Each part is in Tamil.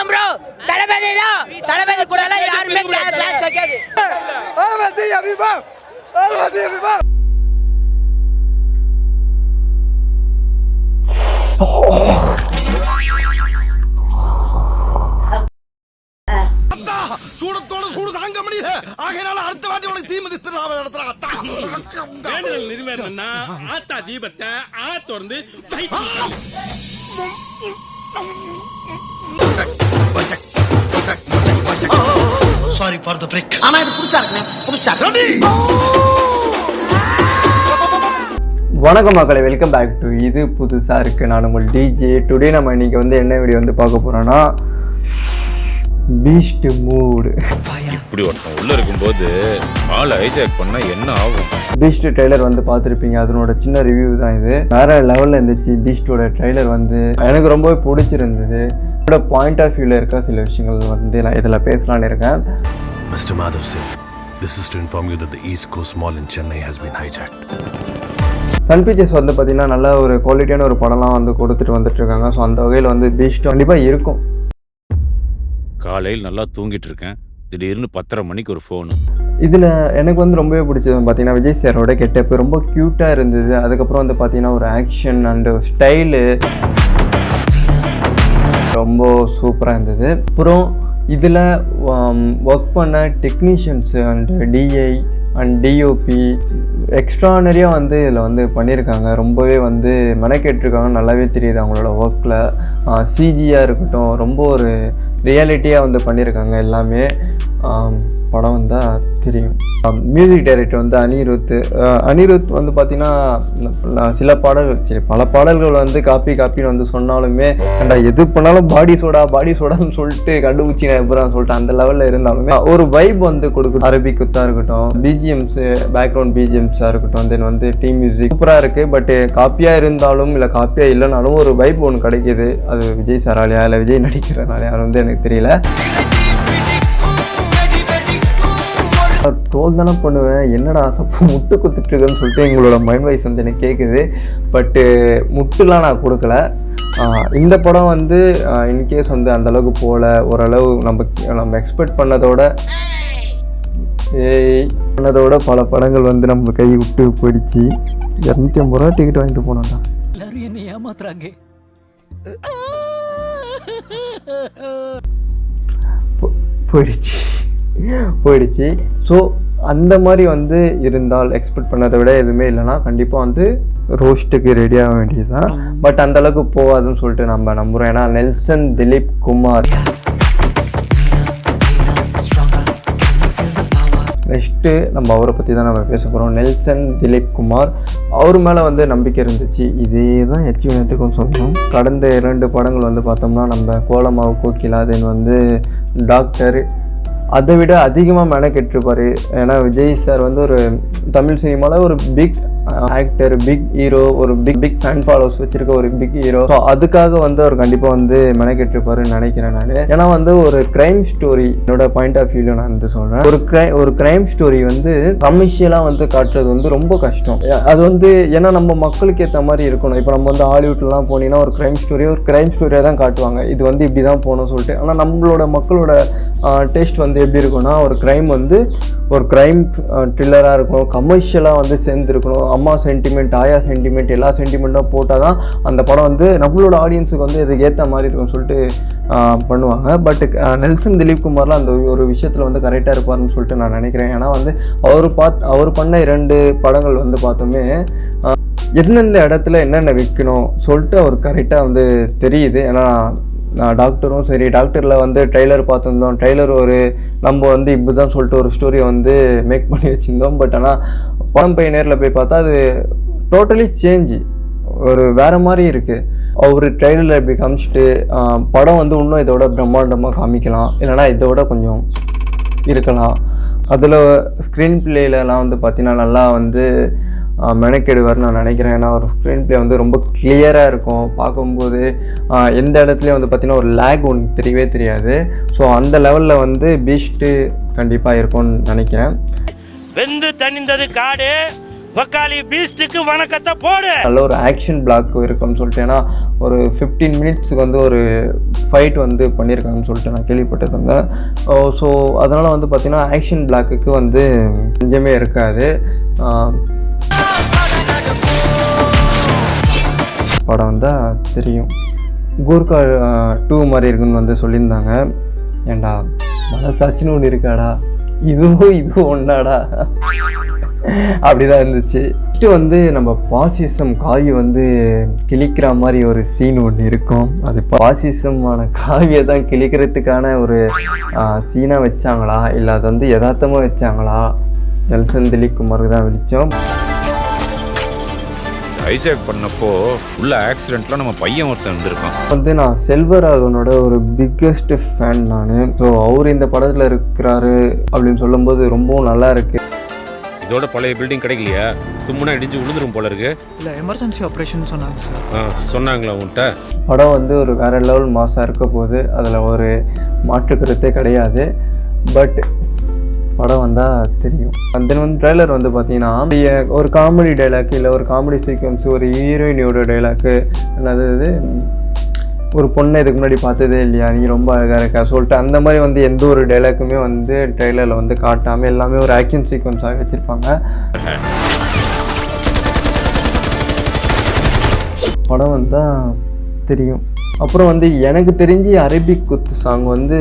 ஏன் ப்ரோ தளபதி தான். தளபதி கூட எல்லாம் யாருமே கிளாஸ் வைக்காது. சூடத்தோட சூடு தாங்க முடியல. ஆகையினால அடுத்த வாட்டி உனக்கு தீ மிதித்து நடத்துறாங்க நிறைவேறணும்னா ஆத்தா தீபத்தை ஆ. திறந்து light sorry for the break ஆனா இது புதுசா இருக்குண்ணே. புதுசா வணக்கம் மக்களை வெல்கம் பேக் டு இது புதுசாக இருக்குது நான் உங்கள் டிஜே டுடே நம்ம இன்னைக்கு வந்து என்ன வீடியோ வந்து பார்க்க போகிறோன்னா பீஸ்ட் மூடு இப்படி ஒருத்தன் உள்ள இருக்கும்போது ஆள் ஹைஜாக் பண்ணா என்ன ஆகும்? பீஸ்ட் ட்ரெய்லர் வந்து பார்த்துருப்பீங்க. அதனோட சின்ன ரிவ்யூ தான் இது. வேற லெவலில் இருந்துச்சு பீஸ்டோட ட்ரெய்லர் வந்து. எனக்கு ரொம்பவே பிடிச்சிருந்தது. என்னோட பாயிண்ட் ஆஃப் வியூவில் இருக்க சில விஷயங்கள் வந்து நான் இதில் பேசலான்னு இருக்கேன். Mr. Madhav Singh, this is to inform you that the East Coast Mall in Chennai has been hijacked. Sun Pictures வந்து பார்த்தீங்கன்னா நல்ல ஒரு குவாலிட்டியான ஒரு படம்லாம் வந்து கொடுத்துட்டு வந்துட்டு இருக்காங்க ஸோ அந்த வகையில் வந்து பீஸ்ட் கண்டிப்பாக இருக்கும். காலையில் நல்லா தூங்கிட்டு இருக்கேன். திடீர்னு பத்தரை மணிக்கு ஒரு ஃபோனு இதில் எனக்கு வந்து ரொம்பவே பிடிச்சது பார்த்தீங்கன்னா விஜய் சாரோட கெட்டப்பு ரொம்ப க்யூட்டாக இருந்தது. அதுக்கப்புறம் வந்து பார்த்தீங்கன்னா ஒரு ஆக்ஷன் அண்டு ஸ்டைலு ரொம்ப சூப்பராக இருந்தது. அப்புறம் இதில் ஒர்க் um, பண்ண technicians and DI and DOP எக்ஸ்ட்ரானரியாக வந்து இதில் வந்து பண்ணியிருக்காங்க ரொம்பவே வந்து மெனக்கெட்டிருக்காங்க. நல்லாவே தெரியுது அவங்களோட ஒர்க்கில் சிஜியாக இருக்கட்டும் ரொம்ப ஒரு ரியாலிட்டியாக வந்து பண்ணியிருக்காங்க எல்லாமே. படம் வந்தால் தெரியும். மியூசிக் டைரக்டர் வந்து அனிருத். அனிருத் வந்து பார்த்தீங்கன்னா நான் சில பாடல்கள் சரி பல பாடல்கள் வந்து காப்பி காப்பின்னு வந்து சொன்னாலுமே கண்டா எது பண்ணாலும் பாடி சோடா பாடி சோடான்னு சொல்லிட்டு கண்டுபிடிச்சி எப்பறம் சொல்லிட்டு அந்த லெவலில் இருந்தாலுமே ஒரு வைப் வந்து கொடுக்கும் அரபி குத்தாக இருக்கட்டும் பிஜிஎம்ஸு பேக்ரவுண்ட் பிஜிஎம்ஸாக இருக்கட்டும் தென் வந்து டீம் மியூசிக் சூப்பராக இருக்குது பட்டு காப்பியாக இருந்தாலும் இல்லை காப்பியாக இல்லைனாலும் ஒரு வைப் ஒன்று கிடைக்கிது. அது விஜய் சாராலியா இல்லை விஜய் நடிக்கிறனாலையா அது வந்து எனக்கு தெரியல. ட்ரோல் தானே பண்ணுவேன். என்னடா சப்போ முட்டு குத்துட்டு இருக்கேன்னு சொல்லிட்டு எங்களோட மைண்ட் வாய்ஸ் வந்து எனக்கு கேட்குது பட்டு முட்டுலாம் நான் கொடுக்கல. இந்த படம் வந்து இன்கேஸ் வந்து அந்த அளவுக்கு போகல ஓரளவு நம்ம நம்ம எக்ஸ்பெக்ட் பண்ணதோட ஏய் பண்ணதோட பல படங்கள் வந்து நம்ம கை விட்டு போயிடுச்சு. இரநூத்தி ஐம்பது ரூபா டிக்கெட் வாங்கிட்டு போனோம்டா. எல்லாரும் என்னை ஏமாத்துறாங்க. போயிடுச்சு. போயிடுச்சு. ஸோ அந்த மாதிரி வந்து இருந்தால் எக்ஸ்பெக்ட் பண்ணதை விட எதுவுமே இல்லைன்னா கண்டிப்பாக வந்து ரோஸ்ட்டுக்கு ரெடி ஆக வேண்டியது தான் பட் அந்த அளவுக்கு போகாதுன்னு சொல்லிட்டு நம்ம நம்புகிறோம் ஏன்னா நெல்சன் திலீப் குமார். நெக்ஸ்ட்டு நம்ம அவரை பற்றி தான் நம்ம பேச போகிறோம் நெல்சன் திலீப் குமார். அவர் மேலே வந்து நம்பிக்கை இருந்துச்சு. இதே தான் எச்சுவினத்துக்கும் சொல்லணும் கடந்த இரண்டு படங்கள் வந்து பார்த்தோம்னா நம்ம கோலமாவு கோகிலா தென் வந்து டாக்டர் அதை விட அதிகமாக மெனக்கெட்டிருப்பார். ஏன்னா விஜய் சார் வந்து ஒரு தமிழ் சினிமாவில் ஒரு பிக் ஆக்டர் பிக் ஹீரோ ஒரு பிக் பிக் ஃபேன் ஃபாலோவர்ஸ் வச்சிருக்க ஒரு பிக் ஹீரோ ஸோ அதுக்காக வந்து அவர் கண்டிப்பாக வந்து மெனக்கெட்டிருப்பாருன்னு நினைக்கிறேன் நான். ஏன்னா வந்து ஒரு கிரைம் ஸ்டோரி என்னோட பாயிண்ட் ஆஃப் வியூவில் நான் வந்து சொல்கிறேன் ஒரு கிரை ஒரு கிரைம் ஸ்டோரி வந்து கமர்ஷியலாக வந்து காட்டுறது வந்து ரொம்ப கஷ்டம். அது வந்து ஏன்னா நம்ம மக்களுக்கு ஏற்ற மாதிரி இருக்கணும். இப்போ நம்ம வந்து ஹாலிவுட்லாம் போனீங்கன்னா ஒரு கிரைம் ஸ்டோரி ஒரு கிரைம் ஸ்டோரியாக தான் காட்டுவாங்க. இது வந்து இப்படி தான் போகணும்னு சொல்லிட்டு. ஆனால் நம்மளோட மக்களோட டேஸ்ட் வந்து எப்படி இருக்கும்னா ஒரு க்ரைம் வந்து ஒரு க்ரைம் ட்ரில்லராக இருக்கணும் கமர்ஷியலாக வந்து சேர்ந்துருக்கணும். அம்மா சென்டிமெண்ட் ஆயா சென்டிமெண்ட் எல்லா சென்டிமெண்ட்டும் போட்டால் தான் அந்த படம் வந்து நம்மளோட ஆடியன்ஸுக்கு வந்து இதுக்கு ஏற்ற மாதிரி இருக்கும்னு சொல்லிட்டு பண்ணுவாங்க. பட் நெல்சன் திலீப் குமார்லாம் அந்த ஒரு விஷயத்தில் வந்து கரெக்டாக இருப்பார்னு சொல்லிட்டு நான் நினைக்கிறேன். ஏன்னா வந்து அவர் பாத் அவர் பண்ண இரண்டு படங்கள் வந்து பார்த்தோமே எந்தெந்த இடத்துல என்னென்ன விற்கணும் சொல்லிட்டு அவர் கரெக்டாக வந்து தெரியுது. ஏன்னா டாக்டரும் சரி டாக்டரில் வந்து ட்ரெய்லர் பார்த்துருந்தோம். ட்ரெய்லர் ஒரு நம்ம வந்து இப்படி தான் சொல்லிட்டு ஒரு ஸ்டோரியை வந்து மேக் பண்ணி வச்சுருந்தோம். பட் ஆனால் படம் போய் நேரில் போய் பார்த்தா அது டோட்டலி சேஞ்சு ஒரு வேறு மாதிரி இருக்குது அவர் ட்ரெய்லரில் இப்படி காமிச்சிட்டு படம் வந்து இன்னும் இதோட பிரம்மாண்டமாக காமிக்கலாம். இல்லைனா இதோட கொஞ்சம் இருக்கலாம். அதில் ஸ்க்ரீன் பிளேலலாம் வந்து பார்த்தீங்கன்னா நல்லா வந்து மெனக்கெடுவார்னு நான் நினைக்கிறேன். ஏன்னா ஒரு ஸ்க்ரீன் பிளே வந்து ரொம்ப கிளியராக இருக்கும். பார்க்கும்போது எந்த இடத்துலையும் வந்து பார்த்தீங்கன்னா ஒரு லேக் ஒன்று தெரியவே தெரியாது. ஸோ அந்த லெவலில் வந்து பீஸ்ட்டு கண்டிப்பாக இருக்கும்னு நினைக்கிறேன். வெந்து தணிந்தது காடு வக்காலி பீஸ்டுக்கு வணக்கத்தை போடு. நல்ல ஒரு ஆக்ஷன் பிளாக் இருக்குன்னு சொல்லிட்டு ஏன்னா ஒரு ஃபிஃப்டீன் மினிட்ஸுக்கு வந்து ஒரு ஃபைட் வந்து பண்ணியிருக்காங்கன்னு சொல்லிட்டு நான் கேள்விப்பட்டிருந்தேன். ஸோ அதனால் வந்து பார்த்திங்கன்னா ஆக்ஷன் பிளாக்குக்கு வந்து கொஞ்சமே இருக்காது. படம் வந்தால் தெரியும். கூர்கா டூ மாதிரி இருக்குன்னு வந்து சொல்லியிருந்தாங்க. ஏண்டா மனசாட்சின்னு ஒன்று இருக்காடா? இதுவும் இதுவும் ஒன்றாடா அப்படிதான் இருந்துச்சு. ஃபஸ்ட்டு வந்து நம்ம பாசிசம் காய் வந்து கிழிக்கிற மாதிரி ஒரு சீன் ஒன்று இருக்கும். அது பாசிசமான காவியை தான் கிழிக்கிறதுக்கான ஒரு சீனாக வச்சாங்களா? இல்லை அது வந்து யதார்த்தமாக வச்சாங்களா? நெல்சன் திலீப் குமாருக்கு தான் வெளிச்சம். ஹைஜாக் பண்ணப்போ உள்ள ஆக்சிடென்ட்ல நம்ம பையன் ஒருத்தன் இருந்திருக்கான். வந்து நான் செல்வராகவனோட ஒரு பிக்கெஸ்ட் ஃபேன் நான். ஸோ அவர் இந்த படத்தில் இருக்கிறாரு அப்படின்னு சொல்லும்போது ரொம்பவும் நல்லா இருக்கு. இதோட பழைய பில்டிங் கிடைக்கலையா? தும்முனா இடிஞ்சு விழுந்துரும் போல இருக்கு. இல்லை எமர்ஜென்சி ஆப்ரேஷன் சொன்னாங்க சார் ஆ, சொன்னாங்களா உன்கிட்ட படம் வந்து ஒரு வேற லெவல் மாசாக இருக்க போகுது. அதில் ஒரு மாற்று கருத்தே கிடையாது. பட் படம் வந்தால் தெரியும். தென் வந்து ட்ரெய்லர் வந்து பார்த்தீங்கன்னா ஒரு காமெடி டைலாக் இல்லை ஒரு காமெடி சீக்வன்ஸ் ஒரு ஹீரோயினியோட டைலாக்கு அல்லது இது ஒரு பொண்ணை இதுக்கு முன்னாடி பார்த்ததே இல்லையா? நீ ரொம்ப அழகாக இருக்கா சொல்லிட்டு அந்த மாதிரி வந்து எந்த ஒரு டைலாக்குமே வந்து ட்ரெய்லரில் வந்து காட்டாமல் எல்லாமே ஒரு ஆக்ஷன் சீக்வன்ஸாக வச்சுருப்பாங்க. படம் வந்தால் தெரியும். அப்புறம் வந்து எனக்கு தெரிஞ்சு அரபிக் குத்து சாங் வந்து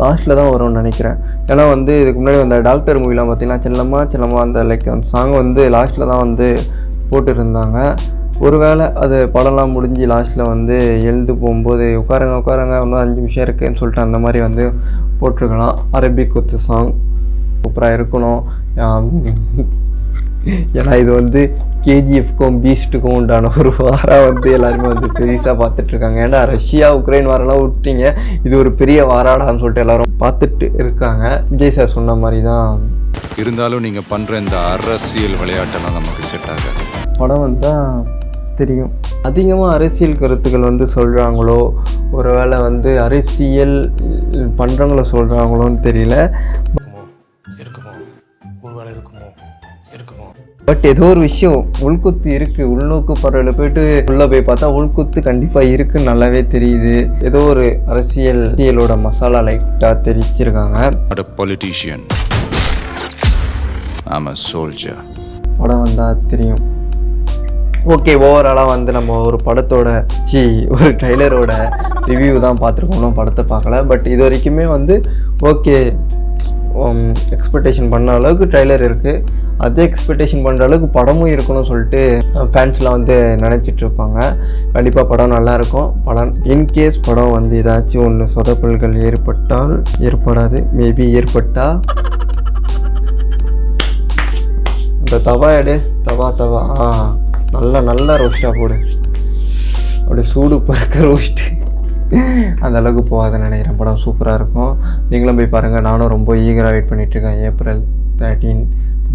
லாஸ்ட்டில் தான் வரும்னு நினைக்கிறேன். ஏன்னா வந்து இதுக்கு முன்னாடி அந்த டாக்டர் மூவிலாம் பார்த்தீங்கன்னா செல்லமா செல்லமா அந்த லைக் அந்த சாங் வந்து லாஸ்ட்டில் தான் வந்து போட்டுருந்தாங்க. ஒருவேளை அது படம்லாம் முடிஞ்சு லாஸ்ட்டில் வந்து எழுந்து போகும்போது உட்காருங்க உட்காருங்க இன்னும் அஞ்சு நிமிஷம் இருக்குன்னு சொல்லிட்டு அந்த மாதிரி வந்து போட்டிருக்கலாம். அரபிக் குத்து சாங் சூப்பராக இருக்கணும். ஏன்னா இது வந்து கேஜிஎஃப்க்கும் பீஸ்ட்டுக்கும் உண்டான ஒரு வாரம் வந்து எல்லாருமே வந்து பெருசாக பார்த்துட்டு இருக்காங்க ஏன்னா ரஷ்யா உக்ரைன் வாரெல்லாம் விட்டீங்க. இது ஒரு பெரிய வாராடான்னு சொல்லிட்டு எல்லாரும் பார்த்துட்டு இருக்காங்க. விஜய் சார் சொன்ன மாதிரி தான் இருந்தாலும் நீங்க பண்ற இந்த அரசியல் விளையாட்டெல்லாம் நமக்கு செட் ஆகாது. படம் வந்தால் தெரியும். அதிகமாக அரசியல் கருத்துக்கள் வந்து சொல்கிறாங்களோ ஒருவேளை வந்து அரசியல் பண்ணுறவங்கள சொல்கிறாங்களோன்னு தெரியல. பட் ஏதோ ஒரு விஷயம் உள்குத்து இருக்கு. உள்நோக்கு பார்வையில் போயிட்டு உள்ள போய் பார்த்தா உள்குத்து கண்டிப்பா இருக்குன்னு நல்லாவே தெரியுது. ஏதோ ஒரு அரசியல் அரசியலோட மசாலா லைட்டா தெரிச்சிருக்காங்க not a politician. I'm a soldier. படம் வந்தா தெரியும். ஓகே ஓவராலாக வந்து நம்ம ஒரு படத்தோட சி ஒரு ட்ரைலரோட ரிவ்யூ தான் பார்த்துருக்கோம். படத்தை பார்க்கல. பட் இது வரைக்குமே வந்து ஓகே எக்ஸ்பெக்டேஷன் பண்ண அளவுக்கு ட்ரைலர் இருக்குது அதே எக்ஸ்பெக்டேஷன் பண்ணுற அளவுக்கு படமும் இருக்கணும்னு சொல்லிட்டு ஃபேன்ஸ்லாம் வந்து நினச்சிட்டு இருப்பாங்க. கண்டிப்பாக படம் நல்லாயிருக்கும் படம் இன்கேஸ் படம் வந்து ஏதாச்சும் ஒன்று சொதப்பல்கள் ஏற்பட்டால் ஏற்படாது. மேபி ஏற்பட்டால் இந்த தவா எடு. தவா தவா. ஆ நல்லா நல்லா ரோஸ்ட்டாக போடு. அப்படியே சூடு பறக்க ரோஸ்ட்டு அந்த அளவுக்கு போகாதுன்னு நினைக்கிறேன். படம் சூப்பராக இருக்கும். நீங்களும் போய் பாருங்கள் நானும் ரொம்ப ஈகராக வெயிட் பண்ணிகிட்ருக்கேன் April thirteen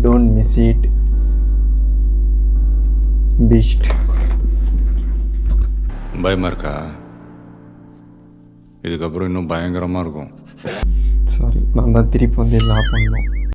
don't miss it Beast பயமா இருக்கா? இதுக்கப்புறம் இன்னும் பயங்கரமா இருக்கும். சாரி நான் தான் திருப்பி வந்து எல்லாம் பண்ணோம்